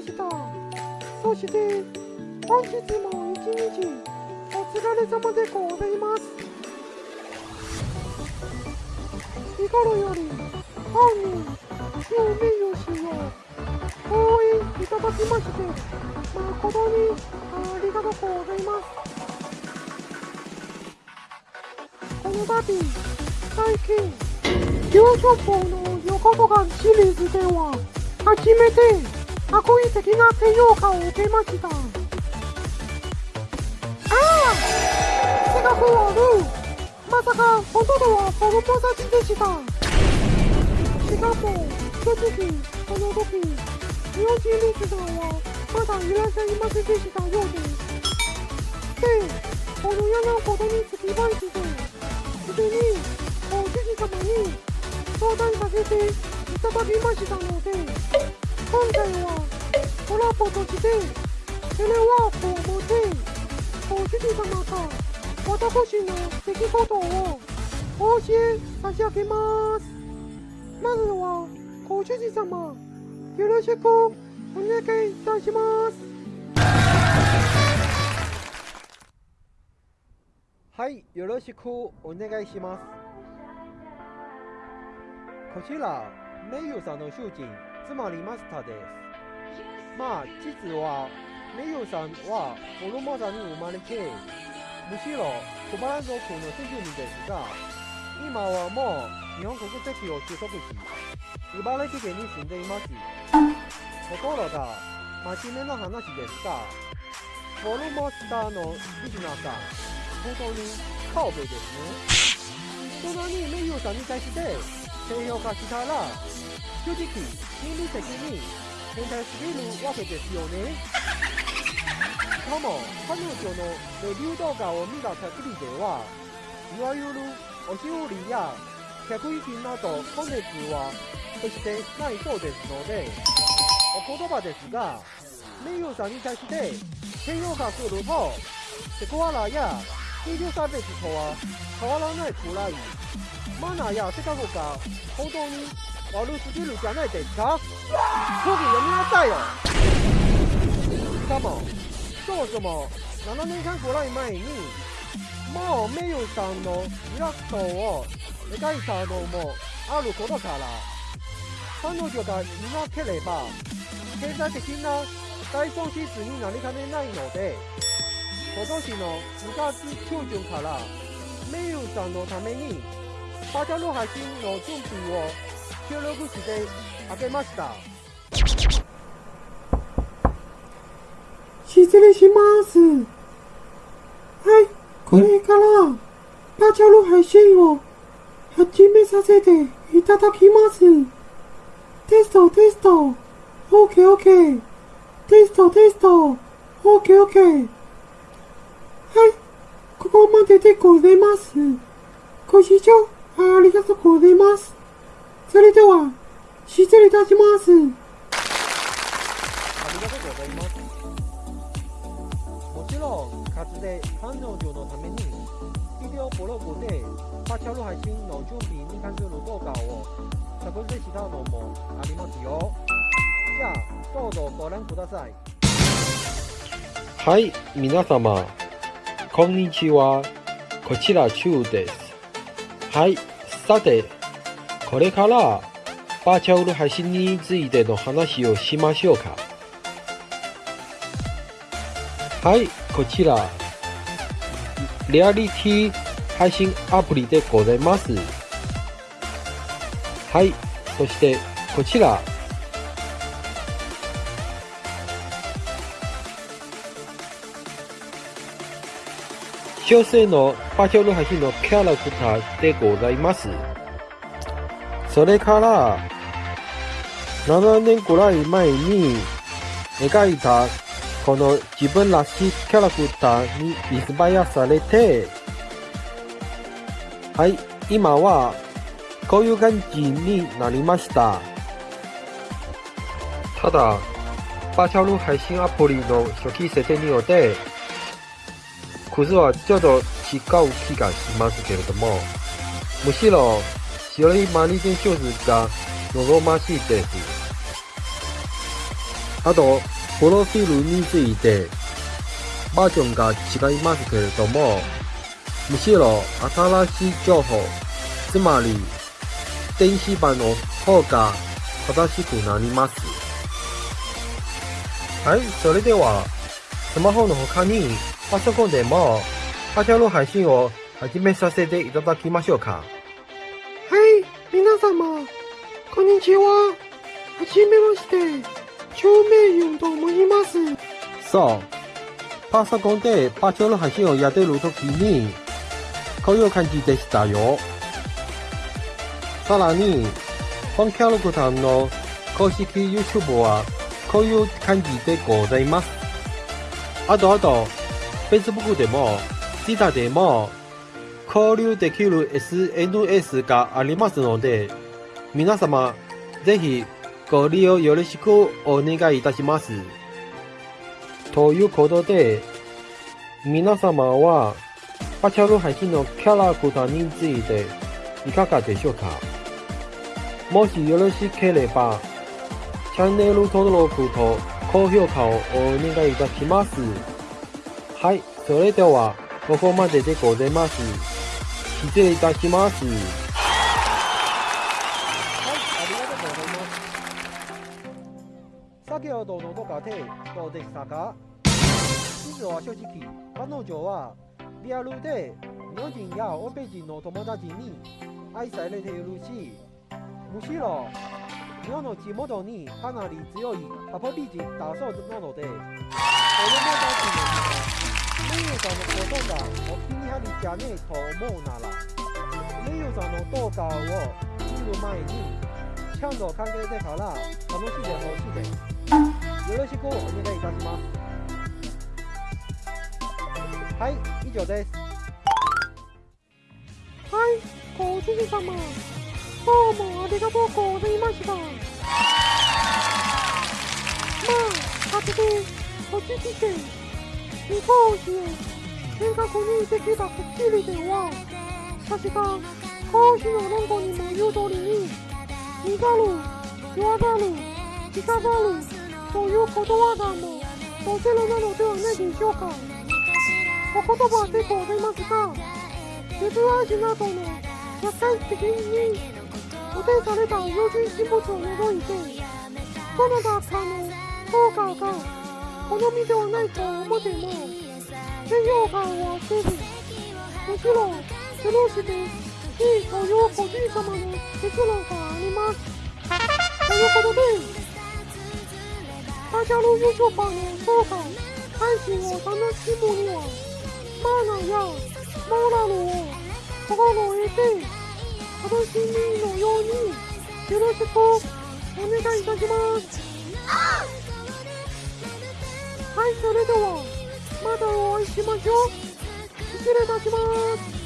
ました。そして、本日も一日、お疲れ様でございます。日頃より、本人、ユメユ氏を応援いただきまして、誠にありがとうございます。この度、最近、優勝校の横とがシリーズでは、初めて悪意的な低評価を受けました。ああ性格悪いまさか本当はフォルモサチでした。しかも、正直、この時、日本人リスナーはまだいらっしゃいませんでしたようです。で、このようなことにつきまして、すでにご主人様に相談させていただきましたので、今回はコラボとしてテレワークを持って、ご主人様が私の出来事をお教え差し上げます。まずは、ご主人様、よろしくお願いいたします。はい、よろしくお願いします。こちら、名誉さんの主人、つまりマスターです。まあ、実は、名誉さんはフォルモサに生まれて、むしろ小原族の先住民ですが、今はもう日本国籍を取得し、茨城県に住んでいます。ところが、真面目な話ですが、フォルモサのリスナーさん、本当にカーベですね。そんなに名誉さんに対して低評価したら、正直、心理的に変態すぎるわけですよね。しかも、彼女のレビュー動画を見た限りでは、いわゆるおしおりや客引きなどコンテンツは決してないそうですので、お言葉ですが、名誉さんに対して低評価すると、セクハラや低量差別とは変わらないくらい、マナーや性格が本当に悪すぎるじゃないですか。空気読みなさいよ。しかも、そもそも7年間くらい前に、もう名誉さんのイラストを描いたのもあることから、彼女がいなければ、経済的な大損失になりかねないので、今年の2月中旬から、名誉さんのために、バーチャル配信の準備を協力してあげました。失礼します。はい、これから、バーチャル配信を始めさせていただきます。テスト、テスト。オーケーオーケー。テスト、テスト。オーケーオーケー。はい、ここまででございます。ご視聴ありがとうございます。それでは、失礼いたします。ありがとうございます。もちろん、かつて彼女のために、ビデオブログでバーチャル配信の準備に関する動画を作成したのもありますよ。じゃあ、どうぞご覧ください。はい、皆様、こんにちは。こちら、チュウです。はい、さて、これから、バーチャル配信についての話をしましょうか。はい、こちら、リアリティ配信アプリでございます。はい、そして、こちら、女性のバーチャル配信のキャラクターでございます。それから、7年くらい前に描いたこの自分らしいキャラクターにインスパイアされて、はい、今はこういう感じになりました。ただ、バーチャル配信アプリの初期設定によって、クズはちょっと違う気がしますけれども、むしろ白いマリテンショーズが望ましいです。あと、プロフィールについて、バージョンが違いますけれども、むしろ新しい情報、つまり、電子版の方が正しくなります。はい、それでは、スマホの他に、パソコンでも、パチャロ配信を始めさせていただきましょうか。皆様、こんにちは。はじめまして、超名優と申します。そう。パソコンでパチャロ配信をやってる時に、こういう感じでしたよ。さらに、本キャラクターの公式 YouTube は、こういう感じでございます。あとあと、Facebook でも、Twitter でも、交流できる SNS がありますので、皆様、ぜひご利用よろしくお願いいたします。ということで、皆様は、パチャル配信のキャラクターについていかがでしょうか？もしよろしければ、チャンネル登録と高評価をお願いいたします。はい、それでは、ここまででございます。失礼いたします。はい、ありがとうございます。先ほどの動画でどうでしたか？実は正直、彼女はリアルで日本人や欧米人の友達に愛されているし、むしろ日本の地元にかなり強いカポリ人だそうなので、子供たちの名誉さんのことがお気に入りじゃねえと思うなら、名誉さんの動画を見る前に、ちゃんと考えてから楽しんでほしいです。よろしくお願いいたします。はい、以上です。はい、ご主人様、どうもありがとうございました。まあ、後で、こっち来て、日本史を正確にできたスッキリでは、確か、講師の論語にも言う通りに、見ざる、言わざる、聞かざる、ということわざも、おせるなのではないでしょうか。お言葉でございますが、鉄足などの社会的に固定された要人人物を除いて、どなたかの評価が好みではないと思っても、低評価はせず、むしろ、そのして、いいという個人様の結論があります。ということで、バーチャル YouTuber の動画配信を楽しむには、マーナーやモラルを心得て、楽しみのように、よろしくお願いいたします。はい、それでは、またお会いしましょう。失礼いたします。